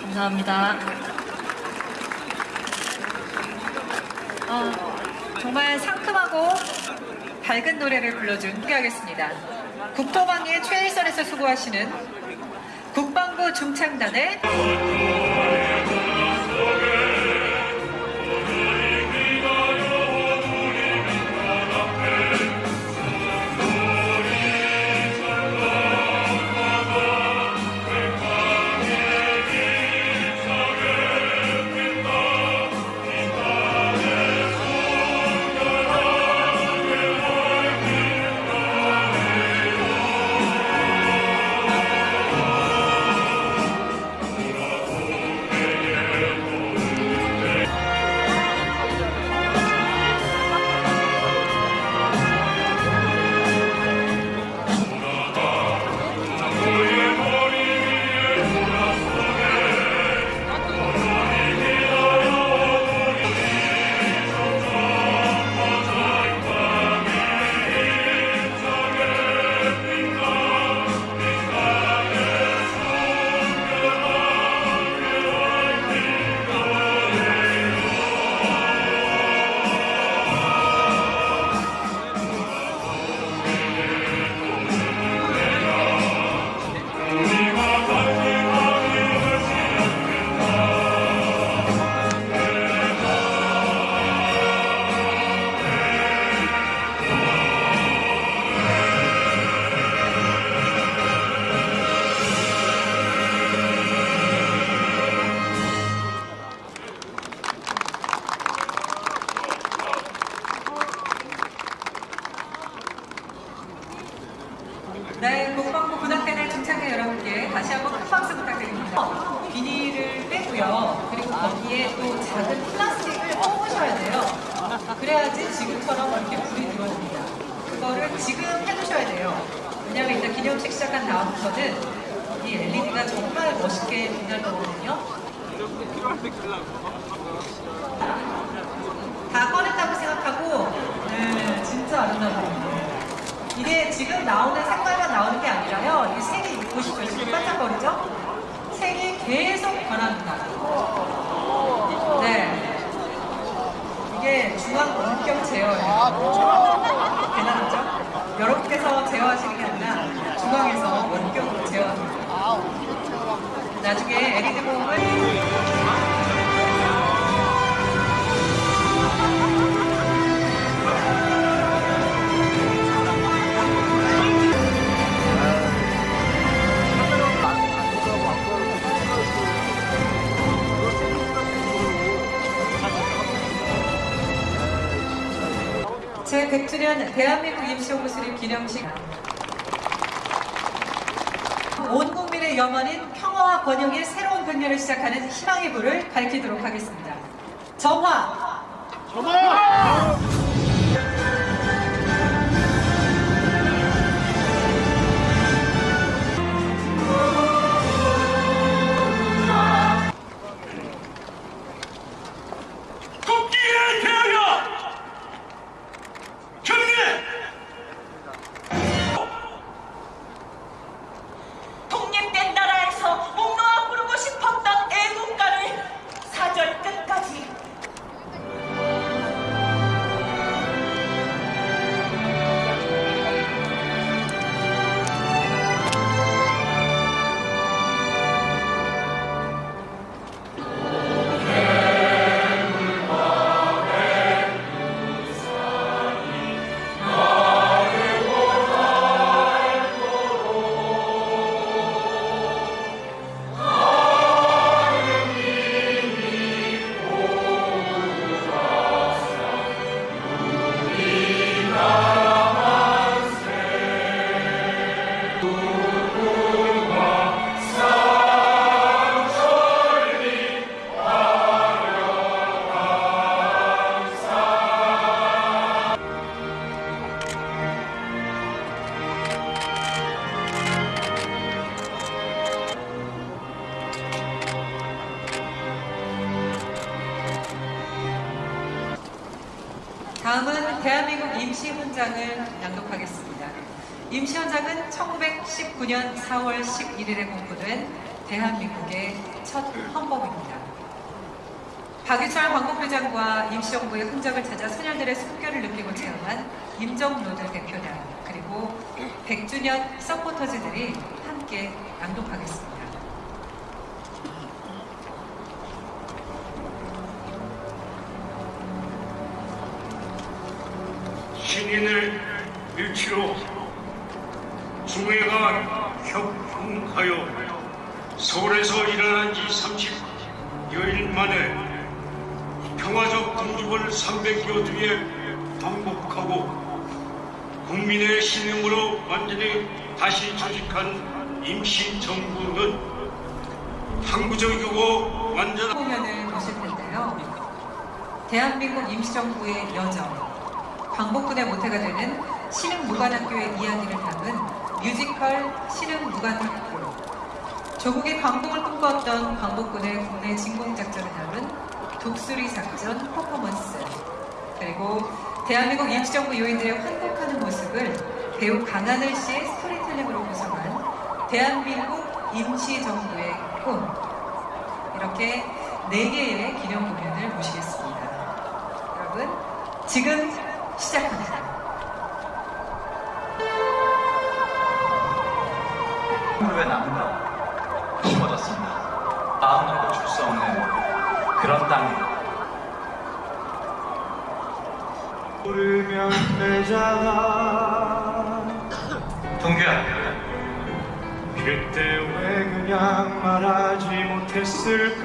감사합니다. 어, 정말 상큼하고 밝은 노래를 불러준 소개하겠습니다. 국토방의 최일선에서 수고하시는 국방부 중창단의 네, 국방부 군악대날 중창대 여러분께 다시 한번 큰 박수 부탁드립니다. 비닐을 빼고요. 그리고 거기에 또 작은 플라스틱을 뽑으셔야 돼요. 그래야지 지금처럼 이렇게 불이 들어옵니다. 그거를 지금 해두셔야 돼요. 왜냐면 이따 기념식 시작한 다음부터는 이 LED가 정말 멋있게 빛날 거거든요. 다 꺼냈다고 생각하고 네, 진짜 아름다워요. 이게 지금 나오는 색깔만 나오는 게 아니라요. 이 색이 보시죠. 지금 반짝거리죠? 색이 계속 변합니다. 네. 이게 중앙 원격 제어예요. 대단하죠? 여러분께서 제어하시는 게 아니라 중앙에서 원격으로 제어합니다. 나중에 LED 보험을 제100주년 대한민국 임시호구 수립 기념식 온 국민의 염원인 평화와 번영의 새로운 백년을 시작하는 희망의 불을 밝히도록 하겠습니다. 정화! 국기 대한민국 임시훈장을 낭독하겠습니다. 임시훈장은 1919년 4월 11일에 공포된 대한민국의 첫 헌법입니다. 박유철 광복회장과 임시정부의 흔적을 찾아 선열들의 숨결을 느끼고 체험한 임정노드 대표단 그리고 100주년 서포터즈들이 함께 낭독하겠습니다. 신인을 일치로 중회가 협흥하여 서울에서 일어난 지 30여일 만에 평화적 독립을 300여 뒤에 방북하고 국민의 신임으로 완전히 다시 조직한 임시정부는 항구적이고 완전한 공연을 보실 텐데요. 대한민국 임시정부의 여정, 광복군의 모태가 되는 신흥무관학교의 이야기를 담은 뮤지컬 신흥무관학교, 조국의 광복을 꿈꿔왔던 광복군의 국내 진공작전을 담은 독수리 작전 퍼포먼스, 그리고 대한민국 임시정부 요인들의 환복하는 모습을 배우 강하늘 씨의 스토리텔링으로 구성한 대한민국 임시정부의 꿈, 이렇게 네 개의 기념 공연을 모시겠습니다. 여러분, 지금 남자가 동규야. 그때 왜 그냥 말하지 못했을까?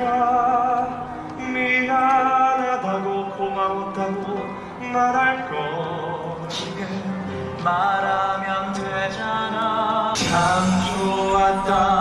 미안하다고 고마웠다고 말할 거 지금 말하면 되잖아. 참 좋았다.